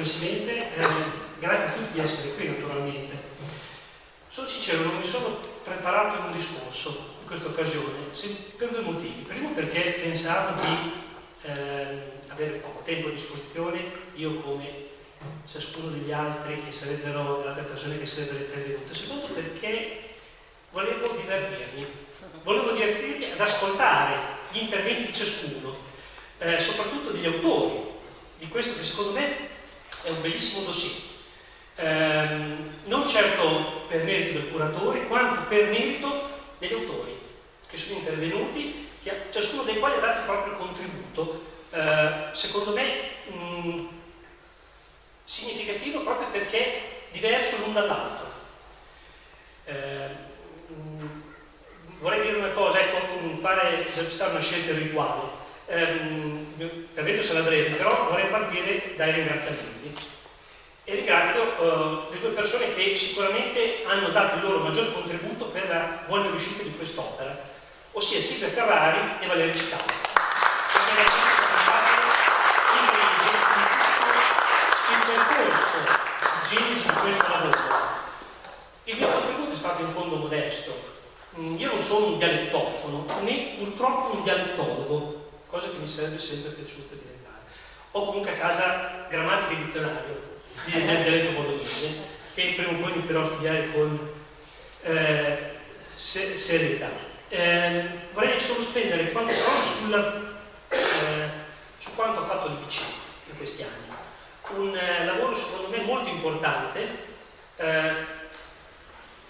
Presidente, eh, grazie a tutti di essere qui naturalmente. Sono sincero, non mi sono preparato un discorso in questa occasione per due motivi. Primo perché pensavo di eh, avere poco tempo a disposizione, io come ciascuno degli altri che sarebbero, delle altre persone che sarebbero intervenute. Secondo perché volevo divertirmi, volevo divertirmi ad ascoltare gli interventi di ciascuno, eh, soprattutto degli autori di questo che secondo me è un bellissimo dossier. Eh, non certo per merito del curatore, quanto per merito degli autori che sono intervenuti, che, ciascuno dei quali ha dato il proprio contributo. Eh, secondo me mh, significativo proprio perché diverso l'un dall'altro. Eh, vorrei dire una cosa, ecco, fare esercitare una scelta rituale. Um, intervento sarà breve, però vorrei partire dai ringraziamenti. E ringrazio uh, le due persone che sicuramente hanno dato il loro maggior contributo per la buona riuscita di quest'opera, ossia Silvia Ferrari e. Il questo lavoro. Il mio contributo è stato in fondo modesto, Mm, io non sono un dialettofono né purtroppo un dialettologo, cosa che mi sarebbe sempre piaciuta diventare. Ho comunque a casa grammatica e dizionario di, del dialetto bolognese che prima o poi inizierò a studiare con eh, se, serietà. Eh, vorrei solo spendere qualche parola eh, su quanto ha fatto l'IPC in questi anni. Un eh, lavoro secondo me molto importante eh,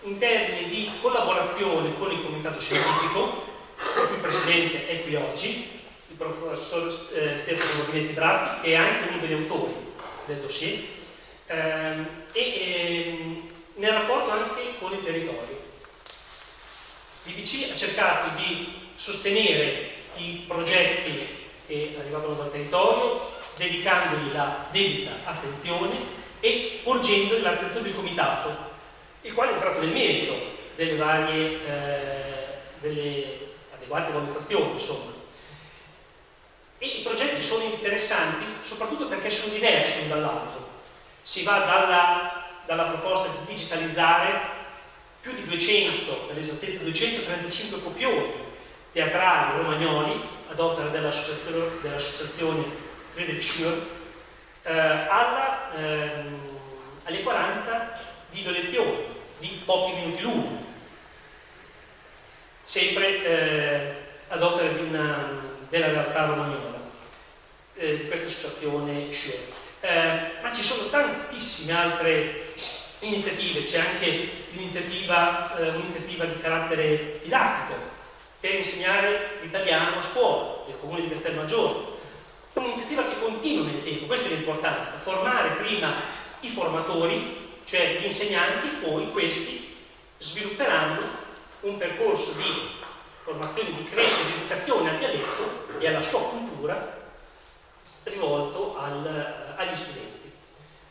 in termini di collaborazione con il comitato scientifico, il cui presidente è qui oggi, il professor eh, Stefano Morbinetti Brazzi, che è anche uno degli autori del dossier, ehm, e ehm, nel rapporto anche con il territorio. L'IBC ha cercato di sostenere i progetti che arrivavano dal territorio, dedicandogli la debita attenzione e porgendoli l'attenzione del comitato il quale è entrato nel merito delle varie, eh, delle adeguate valutazioni, insomma. E i progetti sono interessanti soprattutto perché sono diversi l'un dall'altro. Si va dalla, dalla proposta di digitalizzare più di 200, per l'esattezza 235 copioni teatrali romagnoli ad opera dell'associazione dell Friedrich Schür eh, alla, ehm, alle 40 video lezioni di pochi minuti l'uno, sempre eh, ad opera una, della realtà romagnola, eh, di questa associazione SHARE. Eh, ma ci sono tantissime altre iniziative, c'è anche l'iniziativa eh, di carattere didattico per insegnare l'italiano a scuola del comune di Castelmaggiore, un'iniziativa che continua nel tempo, questa è l'importanza, formare prima i formatori cioè gli insegnanti poi questi svilupperanno un percorso di formazione, di crescita, di educazione al dialetto e alla sua cultura rivolto al, agli studenti,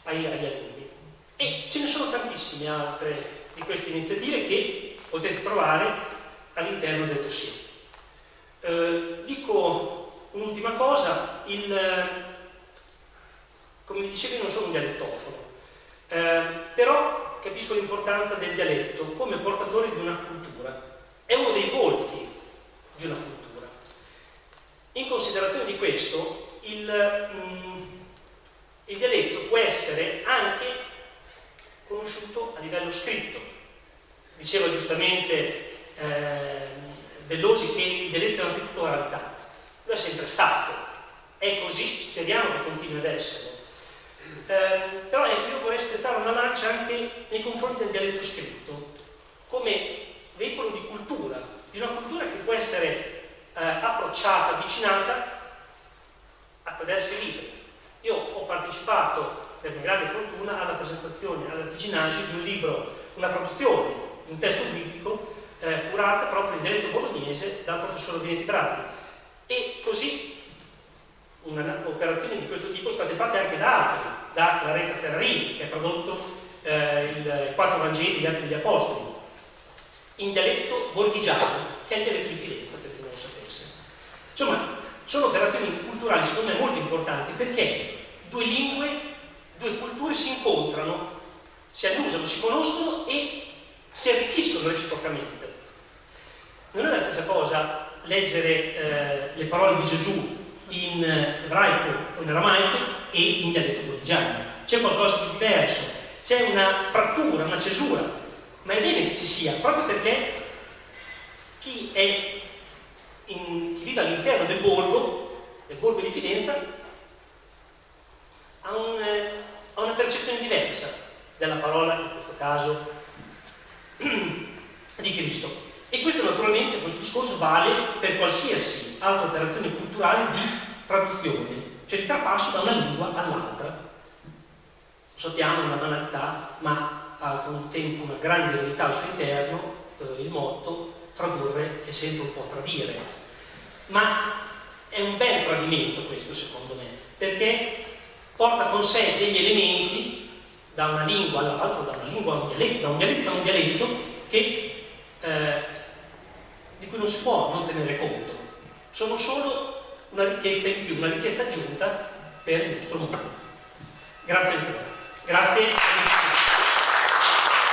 agli, agli alunni. E ce ne sono tantissime altre di queste iniziative che potete trovare all'interno del dossier. Eh, dico un'ultima cosa, il, come dicevi non sono un dialettofono, eh, però capisco l'importanza del dialetto come portatore di una cultura. È uno dei volti di una cultura. In considerazione di questo, il, mm, il dialetto può essere anche conosciuto a livello scritto. Diceva giustamente eh, che il dialetto è innanzitutto oralità. Lo è sempre stato. È così, speriamo che continui ad essere eh, però ecco, io vorrei spezzare una lancia anche nei confronti del dialetto scritto, come veicolo di cultura, di una cultura che può essere eh, approcciata, avvicinata attraverso i libri. Io ho partecipato, per mia grande fortuna, alla presentazione alla Piginagi di un libro, una traduzione un testo biblico eh, curata proprio in dialetto bolognese dal professor Vinetti Brazzi. E così operazioni di questo tipo sono state fatte anche da altri, da Claretta Ferrarini, che ha prodotto eh, il Quattro Vangeli, gli Atti degli Apostoli, in dialetto borghigiano, che è il dialetto di Firenze, per chi non lo sapesse. Insomma, sono operazioni culturali secondo me molto importanti perché due lingue, due incontrano, si annusano, si conoscono e si arricchiscono reciprocamente. Non è la stessa cosa leggere eh, le parole di Gesù in ebraico o in aramaico e in dialetto bodigiano. C'è qualcosa di diverso, c'è una frattura, una cesura, ma è bene che ci sia, proprio perché chi, è in, vive all'interno del borgo, del borgo di Fidenza, ha, un, eh, ha una percezione diversa della parola, in questo caso, di Cristo. E questo naturalmente, questo discorso vale per qualsiasi altra operazione culturale di traduzione, cioè di trapasso da una lingua all'altra. Sappiamo una banalità, ma ha contempo una grande verità al suo interno, eh, il motto tradurre è sempre un po' tradire. Ma è un bel tradimento questo secondo me, perché porta con sé degli elementi da una lingua all'altra, da una lingua a un dialetto, da un dialetto a un dialetto, che, eh, di cui non si può non tenere conto. Sono solo una ricchezza in più, una ricchezza aggiunta per il nostro mondo. Grazie ancora. Grazie.